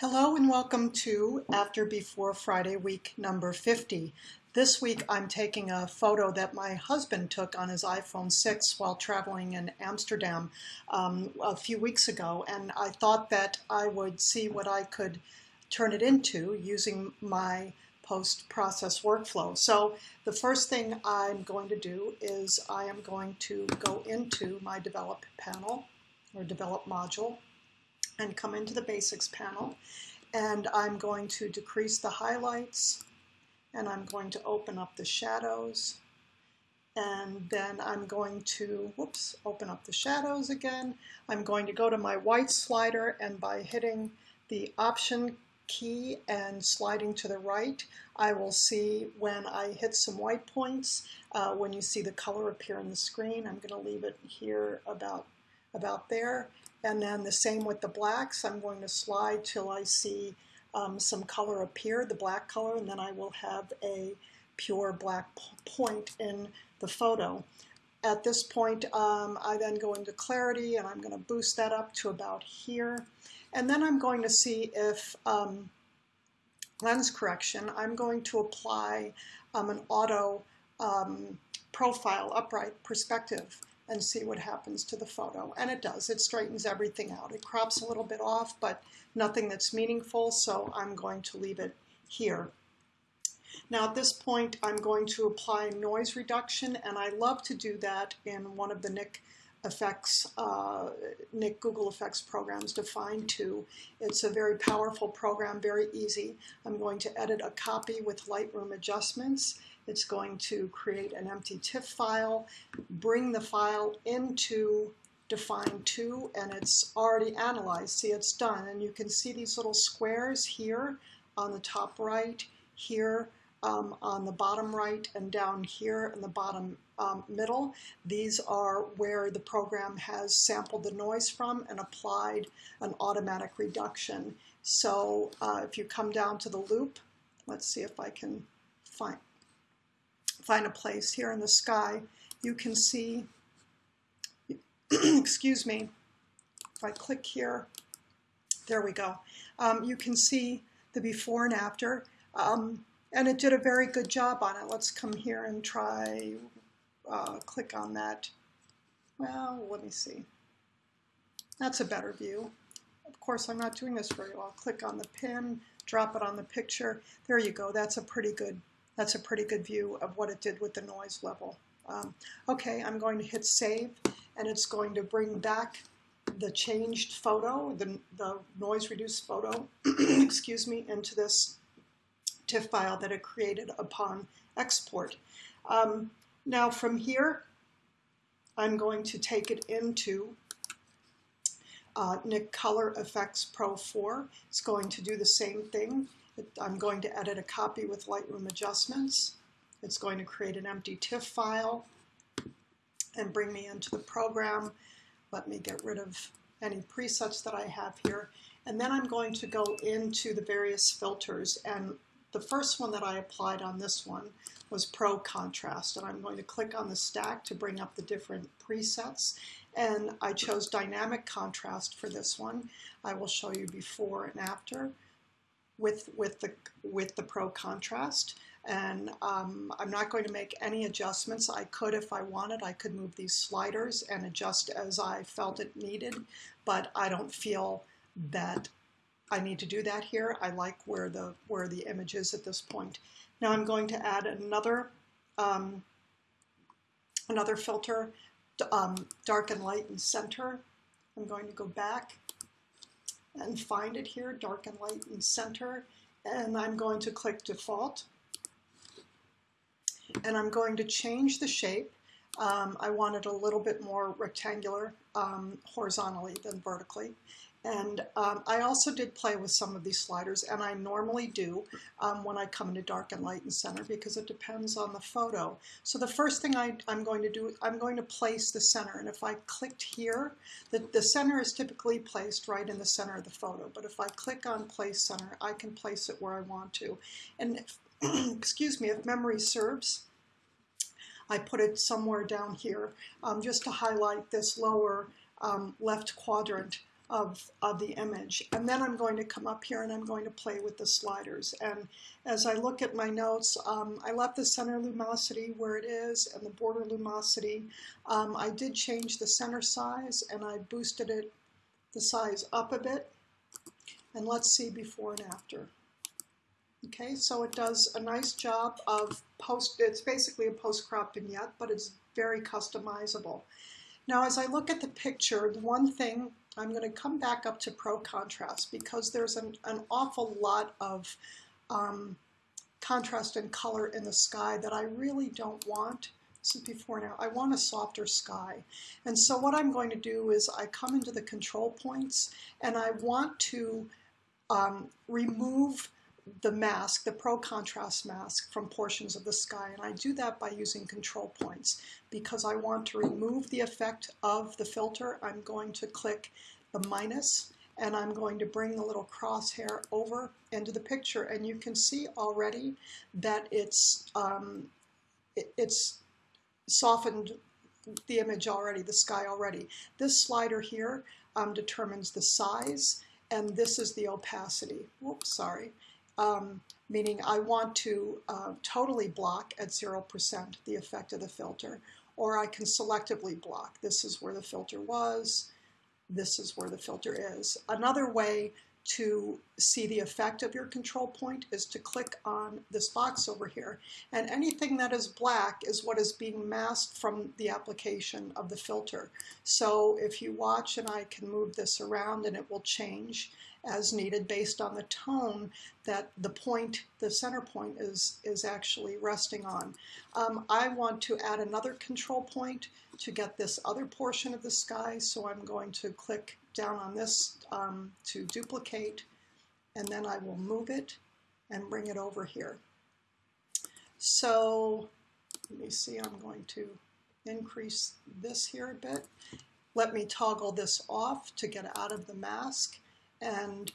Hello and welcome to After Before Friday week number 50. This week I'm taking a photo that my husband took on his iPhone 6 while traveling in Amsterdam um, a few weeks ago and I thought that I would see what I could turn it into using my post-process workflow. So the first thing I'm going to do is I am going to go into my develop panel or develop module and come into the basics panel and I'm going to decrease the highlights and I'm going to open up the shadows and then I'm going to, whoops, open up the shadows again. I'm going to go to my white slider and by hitting the option key and sliding to the right, I will see when I hit some white points, uh, when you see the color appear on the screen. I'm going to leave it here about, about there. And then the same with the blacks. I'm going to slide till I see um, some color appear, the black color, and then I will have a pure black point in the photo. At this point, um, I then go into clarity and I'm going to boost that up to about here. And then I'm going to see if um, lens correction, I'm going to apply um, an auto um, profile upright perspective and see what happens to the photo. And it does, it straightens everything out. It crops a little bit off, but nothing that's meaningful, so I'm going to leave it here. Now at this point, I'm going to apply noise reduction, and I love to do that in one of the Nik effects, uh, Nik Google Effects programs, Dfine 2. It's a very powerful program, very easy. I'm going to edit a copy with Lightroom adjustments, it's going to create an empty TIFF file, bring the file into Dfine two, and it's already analyzed. See, it's done. And you can see these little squares here on the top right, here um, on the bottom right, and down here in the bottom um, middle. These are where the program has sampled the noise from and applied an automatic reduction. So uh, if you come down to the loupe, let's see if I can find, find a place here in the sky, you can see, excuse me, if I click here, there we go. Um, you can see the before and after, um, and it did a very good job on it. Let's come here and try, uh, click on that. Well, let me see. That's a better view. Of course, I'm not doing this very well. Click on the pin, drop it on the picture. There you go. That's a pretty good that's a pretty good view of what it did with the noise level. Um, okay, I'm going to hit save and it's going to bring back the changed photo, the, the noise reduced photo, excuse me, into this TIFF file that it created upon export. Um, now from here, I'm going to take it into uh, Nik Color Efex Pro 4. It's going to do the same thing. I'm going to edit a copy with Lightroom adjustments. It's going to create an empty TIFF file and bring me into the program. Let me get rid of any presets that I have here. And then I'm going to go into the various filters. And the first one that I applied on this one was Pro Contrast. And I'm going to click on the stack to bring up the different presets. And I chose Dynamic Contrast for this one. I will show you before and after with, with, the, with the Pro Contrast. And um, I'm not going to make any adjustments. I could if I wanted. I could move these sliders and adjust as I felt it needed, but I don't feel that I need to do that here. I like where the, where the image is at this point. Now I'm going to add another, um, another filter, um, dark and light and center. I'm going to go back and find it here, dark and light and center. And I'm going to click default. And I'm going to change the shape. Um, I wanted a little bit more rectangular um, horizontally than vertically. And um, I also did play with some of these sliders, and I normally do um, when I come into dark and light and center because it depends on the photo. So the first thing I, am going to do, I'm going to place the center. And if I clicked here, the, the center is typically placed right in the center of the photo. But if I click on place center, I can place it where I want to. And if, excuse me, if memory serves, I put it somewhere down here um, just to highlight this lower um, left quadrant of, of the image. And then I'm going to come up here and I'm going to play with the sliders. And as I look at my notes, um, I left the center lumosity where it is and the border lumosity. Um, I did change the center size and I boosted it the size up a bit. And let's see before and after. Okay, so it does a nice job of post, it's basically a post-crop vignette, but it's very customizable. Now, as I look at the picture, the one thing, I'm going to come back up to Pro Contrast because there's an, an awful lot of um, contrast and color in the sky that I really don't want. This is before now. I want a softer sky. And so what I'm going to do is I come into the control points and I want to um, remove the mask, the Pro Contrast mask from portions of the sky. And I do that by using control points. Because I want to remove the effect of the filter, I'm going to click the minus and I'm going to bring the little crosshair over into the picture. And you can see already that it's, um, it, it's softened the image already, the sky already. This slider here um, determines the size and this is the opacity. Whoops, sorry um, meaning I want to uh, totally block at 0% the effect of the filter, or I can selectively block. This is where the filter was, this is where the filter is. Another way to see the effect of your control point is to click on this box over here. And anything that is black is what is being masked from the application of the filter. So if you watch and I can move this around and it will change as needed based on the tone that the point, the center point is, is actually resting on. Um, I want to add another control point to get this other portion of the sky, so I'm going to click down on this um, to duplicate, and then I will move it and bring it over here. So let me see, I'm going to increase this here a bit. Let me toggle this off to get out of the mask and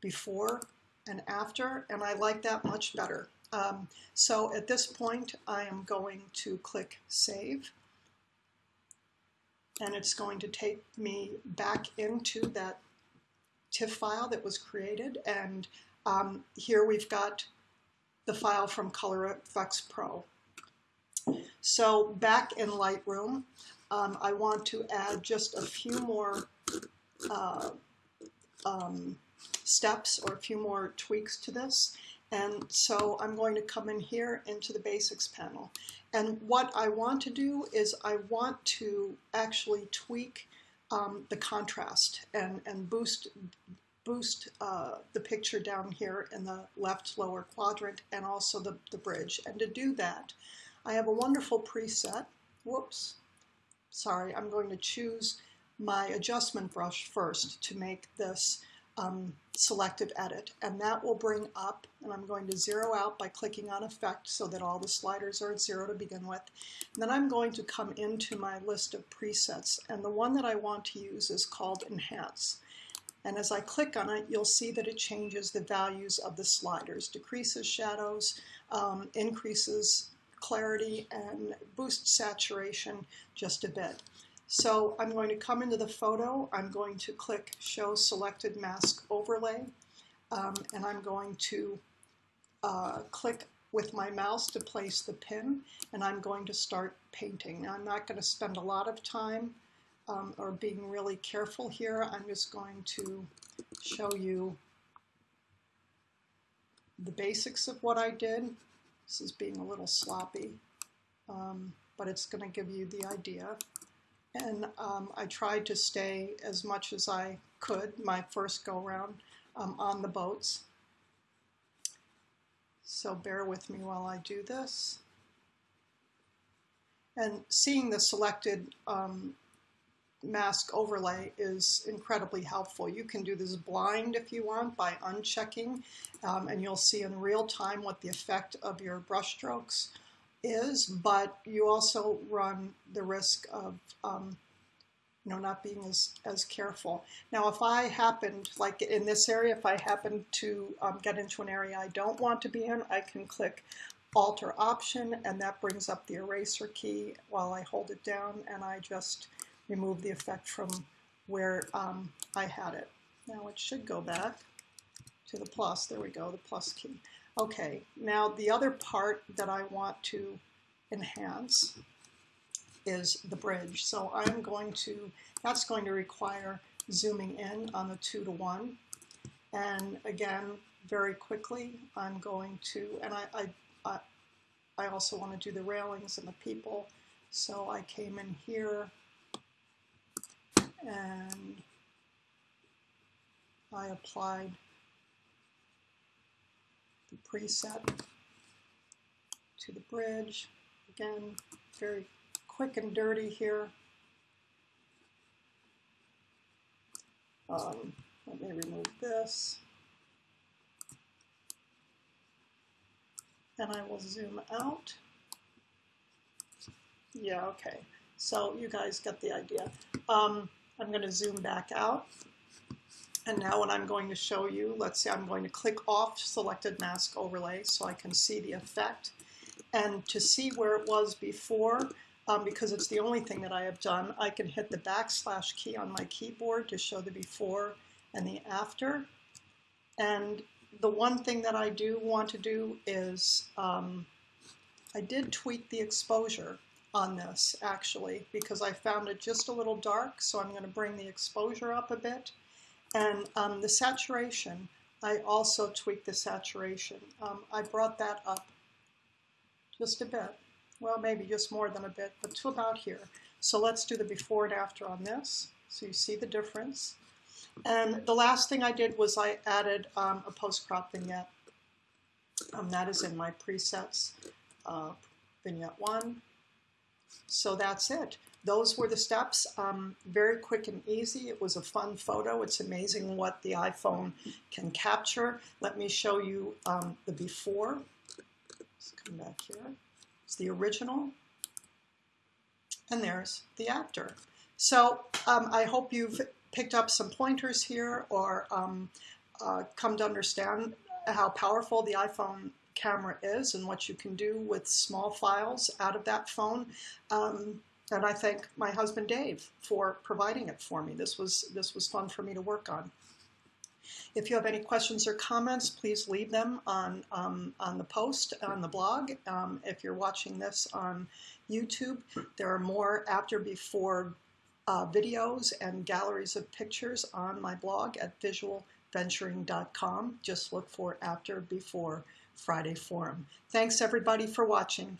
before and after, and I like that much better. Um, so at this point, I am going to click Save, and it's going to take me back into that TIFF file that was created, and um, here we've got the file from Color Efex Pro. So back in Lightroom, um, I want to add just a few more uh, um, steps or a few more tweaks to this. And so I'm going to come in here into the basics panel. And what I want to do is I want to actually tweak um, the contrast and, and boost boost uh, the picture down here in the left lower quadrant and also the, the bridge. And to do that, I have a wonderful preset. Whoops. Sorry, I'm going to choose my adjustment brush first to make this um, selective edit. And that will bring up, and I'm going to zero out by clicking on effect so that all the sliders are at zero to begin with. And then I'm going to come into my list of presets. And the one that I want to use is called Enhance. And as I click on it, you'll see that it changes the values of the sliders, decreases shadows, um, increases clarity, and boosts saturation just a bit. So I'm going to come into the photo, I'm going to click Show Selected Mask Overlay, um, and I'm going to uh, click with my mouse to place the pin, and I'm going to start painting. Now I'm not going to spend a lot of time um, or being really careful here. I'm just going to show you the basics of what I did. This is being a little sloppy, um, but it's going to give you the idea. And um, I tried to stay as much as I could my first go round um, on the boats. So bear with me while I do this. And seeing the selected um, mask overlay is incredibly helpful. You can do this blind if you want by unchecking, um, and you'll see in real time what the effect of your brush strokes is, but you also run the risk of um, you know, not being as, as careful. Now, if I happened, like in this area, if I happen to um, get into an area I don't want to be in, I can click Alt or Option, and that brings up the eraser key while I hold it down, and I just remove the effect from where um, I had it. Now it should go back to the plus. There we go, the plus key. Okay, now the other part that I want to enhance is the bridge. So I'm going to, that's going to require zooming in on the two to one. And again, very quickly, I'm going to, and I, I, I, also want to do the railings and the people. So I came in here and I applied preset to the bridge. Again, very quick and dirty here. Um, let me remove this. And I will zoom out. Yeah, okay. So you guys get the idea. Um, I'm going to zoom back out. And now what I'm going to show you, let's say I'm going to click off selected mask overlay so I can see the effect. And to see where it was before, um, because it's the only thing that I have done, I can hit the backslash key on my keyboard to show the before and the after. And the one thing that I do want to do is, um, I did tweak the exposure on this actually because I found it just a little dark so I'm going to bring the exposure up a bit and um, the saturation I also tweaked the saturation. Um, I brought that up just a bit. Well maybe just more than a bit but to about here. So let's do the before and after on this so you see the difference. And the last thing I did was I added um, a post-crop vignette. Um, that is in my presets uh, vignette 1 so that's it. Those were the steps. Um, very quick and easy. It was a fun photo. It's amazing what the iPhone can capture. Let me show you um, the before. Let's come back here. It's the original. And there's the after. So um, I hope you've picked up some pointers here or um, uh, come to understand how powerful the iPhone camera is and what you can do with small files out of that phone. Um, and I thank my husband Dave for providing it for me. This was, this was fun for me to work on. If you have any questions or comments, please leave them on, um, on the post on the blog. Um, if you're watching this on YouTube, there are more after before uh, videos and galleries of pictures on my blog at visualventuring.com. Just look for after before Friday Forum. Thanks everybody for watching.